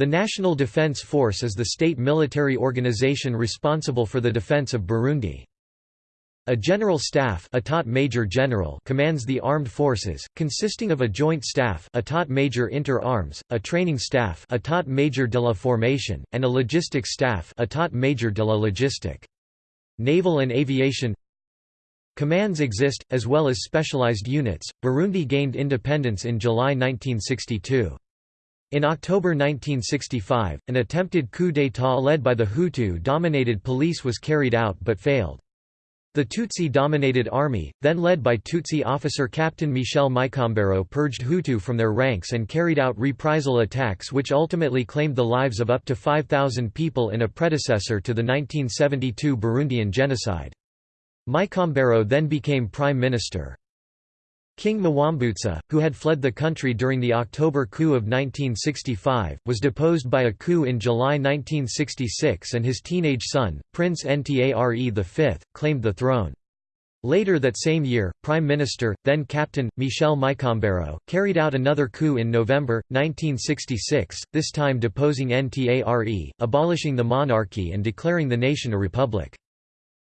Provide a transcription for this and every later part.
The National Defense Force is the state military organization responsible for the defense of Burundi. A general staff Etat Major General commands the armed forces, consisting of a joint staff Etat Major Inter Arms, a training staff Etat Major de la Formation, and a logistics staff Etat Major de la Logistique. Naval and aviation Commands exist, as well as specialized units. Burundi gained independence in July 1962. In October 1965, an attempted coup d'état led by the Hutu-dominated police was carried out but failed. The Tutsi-dominated army, then led by Tutsi officer Captain Michel Micombero purged Hutu from their ranks and carried out reprisal attacks which ultimately claimed the lives of up to 5,000 people in a predecessor to the 1972 Burundian genocide. Micombero then became prime minister. King Mwambutsa, who had fled the country during the October coup of 1965, was deposed by a coup in July 1966 and his teenage son, Prince Ntare V, claimed the throne. Later that same year, Prime Minister, then Captain, Michel Micombero, carried out another coup in November, 1966, this time deposing Ntare, abolishing the monarchy and declaring the nation a republic.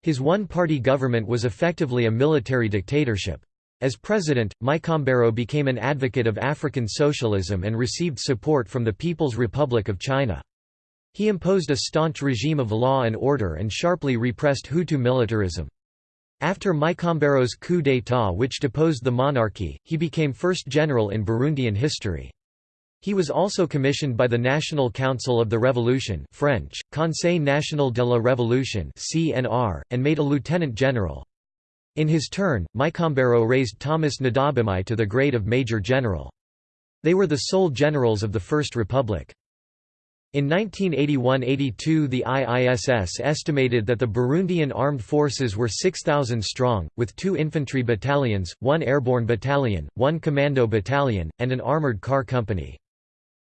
His one-party government was effectively a military dictatorship. As president, Micombero became an advocate of African socialism and received support from the People's Republic of China. He imposed a staunch regime of law and order and sharply repressed Hutu militarism. After Micombero's coup d'état which deposed the monarchy, he became first general in Burundian history. He was also commissioned by the National Council of the Revolution French, Conseil National de la Révolution CNR, and made a lieutenant general. In his turn, Micombero raised Thomas Ndabemeye to the grade of Major General. They were the sole generals of the First Republic. In 1981–82 the IISS estimated that the Burundian armed forces were 6,000 strong, with two infantry battalions, one airborne battalion, one commando battalion, and an armored car company.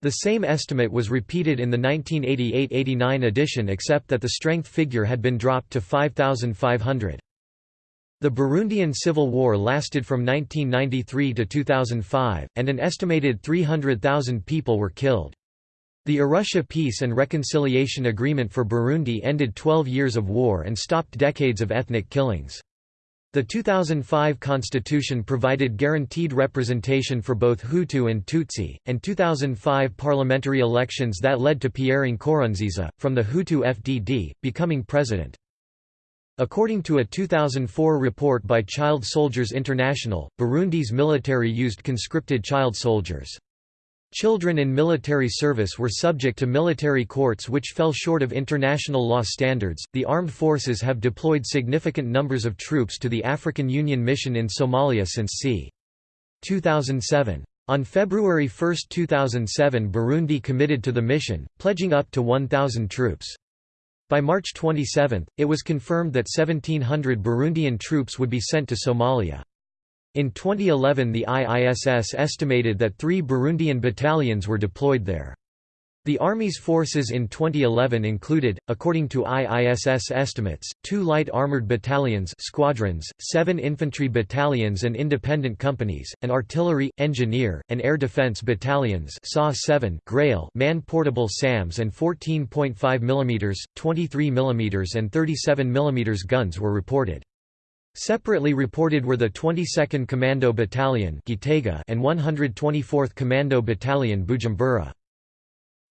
The same estimate was repeated in the 1988–89 edition except that the strength figure had been dropped to 5,500. The Burundian Civil War lasted from 1993 to 2005, and an estimated 300,000 people were killed. The Arusha Peace and Reconciliation Agreement for Burundi ended 12 years of war and stopped decades of ethnic killings. The 2005 constitution provided guaranteed representation for both Hutu and Tutsi, and 2005 parliamentary elections that led to Pierre Nkurunziza, from the Hutu FDD, becoming president. According to a 2004 report by Child Soldiers International, Burundi's military used conscripted child soldiers. Children in military service were subject to military courts which fell short of international law standards. The armed forces have deployed significant numbers of troops to the African Union mission in Somalia since c. 2007. On February 1, 2007 Burundi committed to the mission, pledging up to 1,000 troops. By March 27, it was confirmed that 1,700 Burundian troops would be sent to Somalia. In 2011 the IISS estimated that three Burundian battalions were deployed there. The Army's forces in 2011 included, according to IISS estimates, two light armored battalions squadrons, seven infantry battalions and independent companies, and artillery, engineer, and air defense battalions SA-7 Grail man-portable SAMs and 14.5 mm, 23 mm and 37 mm guns were reported. Separately reported were the 22nd Commando Battalion and 124th Commando Battalion Bujumbura.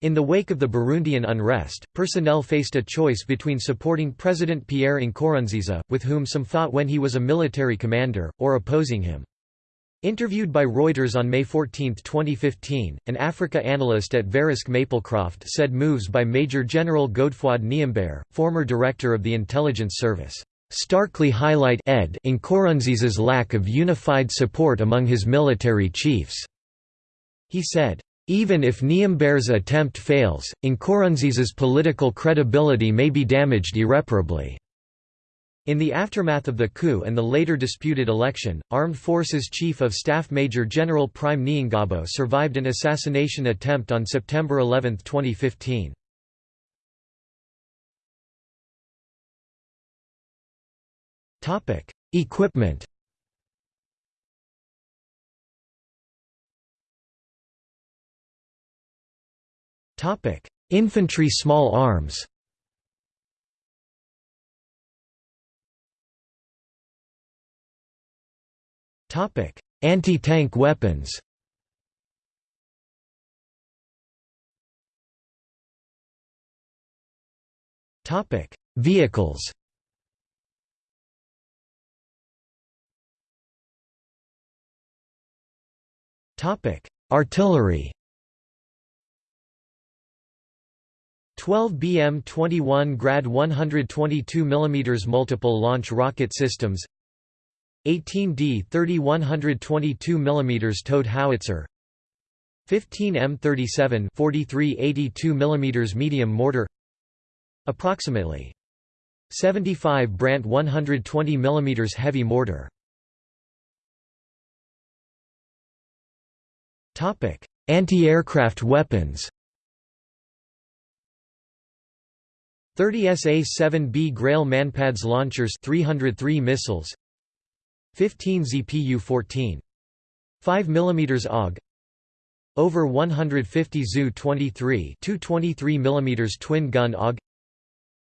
In the wake of the Burundian unrest, personnel faced a choice between supporting President Pierre Nkurunziza, with whom some fought when he was a military commander, or opposing him. Interviewed by Reuters on May 14, 2015, an Africa analyst at Verisk Maplecroft said moves by Major General Godefroid Niyombare, former director of the intelligence service, starkly highlight ed Nkurunziza's lack of unified support among his military chiefs. He said, even if Niyombare's attempt fails, Nkurunziza's political credibility may be damaged irreparably. In the aftermath of the coup and the later disputed election, Armed Forces Chief of Staff Major General Prime Niyongabo survived an assassination attempt on September 11, 2015. Equipment Infantry small arms. Topic: Anti-tank weapons. Topic: Vehicles. Topic: Artillery 12 BM 21 Grad 122 mm multiple launch rocket systems. 18D 30 122 mm towed howitzer. 15 M37 43 82 mm medium mortar. Approximately 75 Brandt 120 mm heavy mortar. Topic anti-aircraft weapons 30 SA-7B Grail Manpads launchers 303 missiles 15 ZPU-14. 5 mm AUG Over 150 ZU-23 223 mm twin gun AUG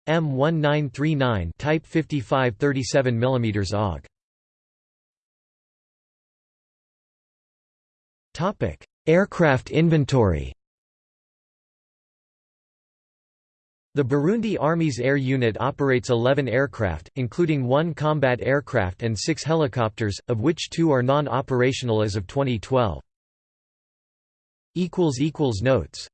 M1939 Type 55 37 mm AUG Topic: Aircraft inventory The Burundi Army's air unit operates 11 aircraft, including one combat aircraft and six helicopters, of which two are non-operational as of 2012. Notes